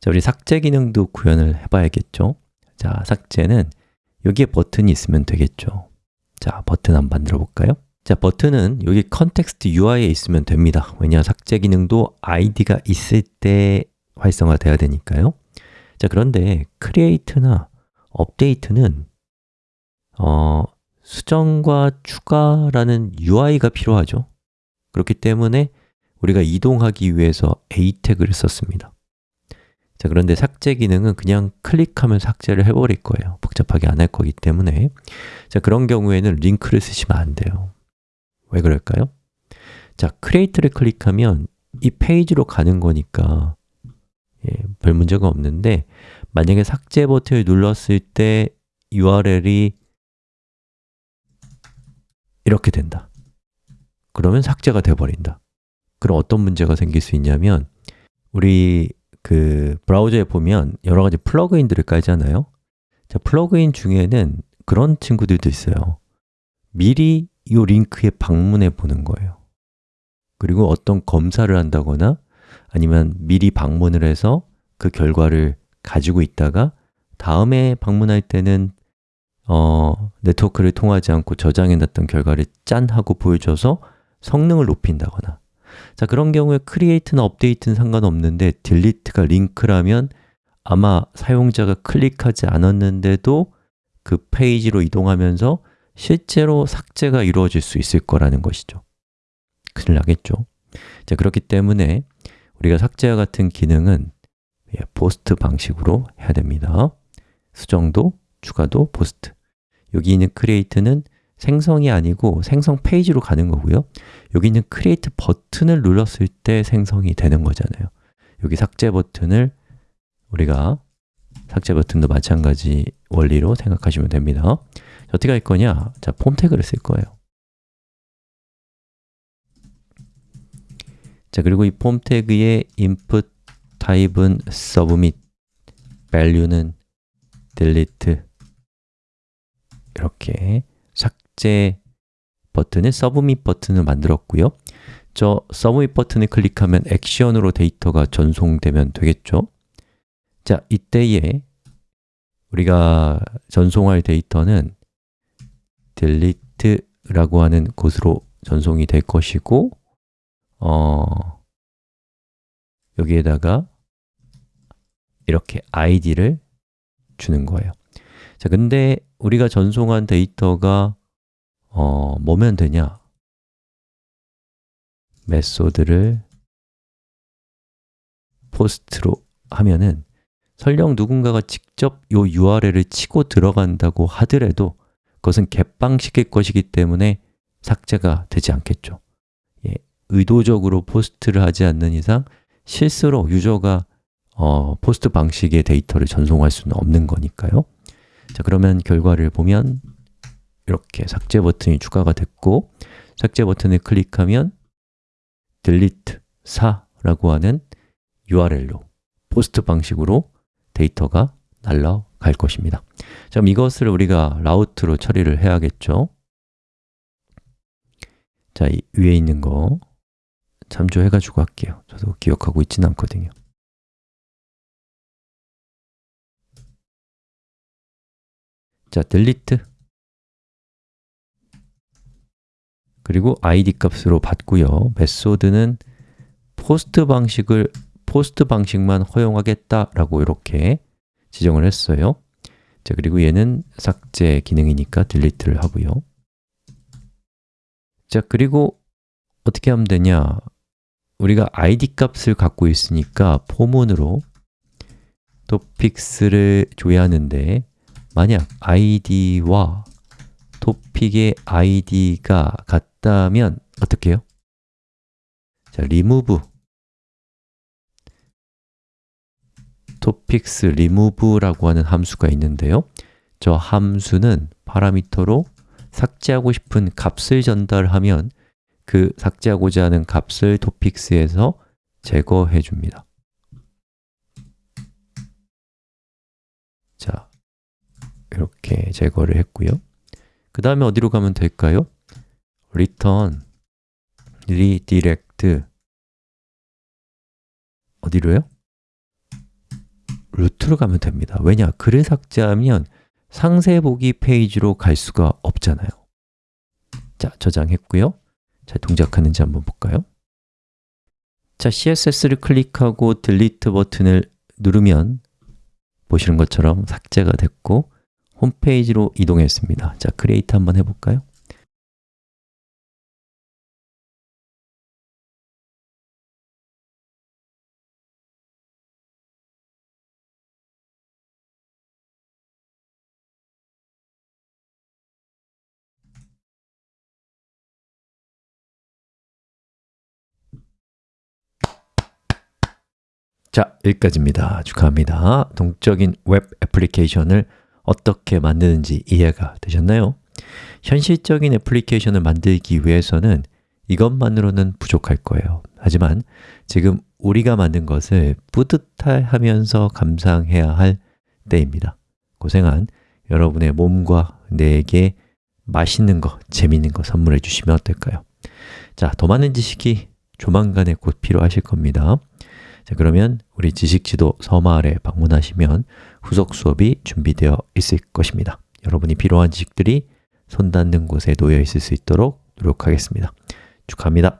자, 우리 삭제 기능도 구현을 해봐야겠죠? 자, 삭제는 여기에 버튼이 있으면 되겠죠. 자, 버튼 한번 만들어 볼까요? 자, 버튼은 여기 context UI에 있으면 됩니다. 왜냐, 삭제 기능도 ID가 있을 때 활성화돼야 되니까요. 자, 그런데 create나 update는 어, 수정과 추가라는 UI가 필요하죠. 그렇기 때문에 우리가 이동하기 위해서 a 태그를 썼습니다 자, 그런데 삭제 기능은 그냥 클릭하면 삭제를 해버릴 거예요. 복잡하게 안 할 거기 때문에. 자, 그런 경우에는 링크를 쓰시면 안 돼요. 왜 그럴까요? 자, create를 클릭하면 이 페이지로 가는 거니까 예, 별 문제가 없는데 만약에 삭제 버튼을 눌렀을 때 URL이 이렇게 된다. 그러면 삭제가 돼버린다. 그럼 어떤 문제가 생길 수 있냐면 우리 그 브라우저에 보면 여러 가지 플러그인들을 깔잖아요. 자, 플러그인 중에는 그런 친구들도 있어요. 미리 이 링크에 방문해 보는 거예요. 그리고 어떤 검사를 한다거나 아니면 미리 방문을 해서 그 결과를 가지고 있다가 다음에 방문할 때는 어, 네트워크를 통하지 않고 저장해 놨던 결과를 짠 하고 보여줘서 성능을 높인다거나 자 그런 경우에 create나 update는 상관없는데 delete가 링크라면 아마 사용자가 클릭하지 않았는데도 그 페이지로 이동하면서 실제로 삭제가 이루어질 수 있을 거라는 것이죠. 큰일 나겠죠. 자 그렇기 때문에 우리가 삭제와 같은 기능은 POST 방식으로 해야 됩니다. 수정도, 추가도 POST. 여기 있는 create는 생성이 아니고 생성 페이지로 가는 거고요. 여기 있는 create 버튼을 눌렀을 때 생성이 되는 거잖아요. 여기 삭제 버튼을 우리가 삭제 버튼도 마찬가지 원리로 생각하시면 됩니다. 어떻게 할 거냐? 자, form tag를 쓸 거예요. 자, 그리고 이 폼 태그의 input 타입은 submit, value는 delete. 이렇게 삭제 버튼을 submit 버튼을 만들었고요. 저 submit 버튼을 클릭하면 액션으로 데이터가 전송되면 되겠죠? 자, 이때에 우리가 전송할 데이터는 delete라고 하는 곳으로 전송이 될 것이고 어, 여기에다가 이렇게 id를 주는 거예요. 자, 근데 우리가 전송한 데이터가 어, 뭐면 되냐? 메소드를 포스트로 하면은 설령 누군가가 직접 이 URL을 치고 들어간다고 하더라도 그것은 개방시킬 것이기 때문에 삭제가 되지 않겠죠 예, 의도적으로 POST를 하지 않는 이상 실수로 user가 어, POST 방식의 데이터를 전송할 수는 없는 거니까요 자, 그러면 결과를 보면 이렇게 삭제 버튼이 추가가 됐고 삭제 버튼을 클릭하면 delete 4라고 하는 URL로 POST 방식으로 데이터가 날라갈 것입니다. 자, 이것을 우리가 route로 처리를 해야겠죠? 자, 이 위에 있는 거 참조해가지고 할게요. 저도 기억하고 있지는 않거든요. 자, delete 그리고 id 값으로 받고요. method는 POST 방식을 POST 방식만 허용하겠다라고 이렇게 지정을 했어요. 자, 그리고 얘는 삭제 기능이니까 delete를 하고요. 자, 그리고 어떻게 하면 되냐? 우리가 id 값을 갖고 있으니까 포문으로 topics를 줘야 하는데 만약 id와 topic의 id가 같다면 어떻게 해요? 자, remove. topics remove라고 하는 함수가 있는데요. 저 함수는 파라미터로 삭제하고 싶은 값을 전달하면 그 삭제하고자 하는 값을 topics에서 제거해 줍니다. 자, 이렇게 제거를 했고요 그 다음에 어디로 가면 될까요? return redirect 어디로요? root로 가면 됩니다 왜냐? 글을 삭제하면 상세 보기 페이지로 갈 수가 없잖아요 자, 저장했고요 자, 동작하는지 한번 볼까요? 자, CSS를 클릭하고 delete 버튼을 누르면 보시는 것처럼 삭제가 됐고 홈페이지로 이동했습니다 자, create 한번 해볼까요? 자, 여기까지입니다. 축하합니다. 동적인 웹 애플리케이션을 어떻게 만드는지 이해가 되셨나요? 현실적인 애플리케이션을 만들기 위해서는 이것만으로는 부족할 거예요. 하지만 지금 우리가 만든 것을 뿌듯하면서 감상해야 할 때입니다. 고생한 여러분의 몸과 뇌에게 맛있는 거, 재밌는 거 선물해 주시면 어떨까요? 자, 더 많은 지식이 조만간에 곧 필요하실 겁니다. 자, 그러면 우리 지식지도 서마을에 방문하시면 후속 수업이 준비되어 있을 것입니다. 여러분이 필요한 지식들이 손 닿는 곳에 놓여 있을 수 있도록 노력하겠습니다. 축하합니다.